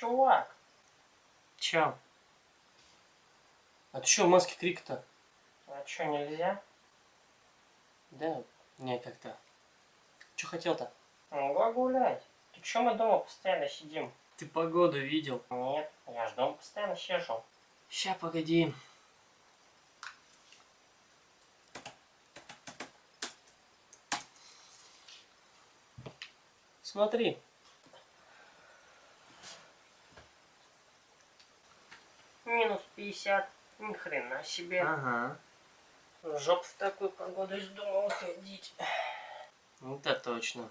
Чувак, Чё? А ты чё в маске крик-то? а чё, нельзя? Да, не как-то. Чё хотел-то? Могла гулять. Ты чё мы дома постоянно сидим? Ты погоду видел? Нет, я ж дома постоянно сижу. Ща, погоди. Смотри. Минус 50. Ни хрена себе. Ага. Жоп в такую погоду из дома выходить. Это точно.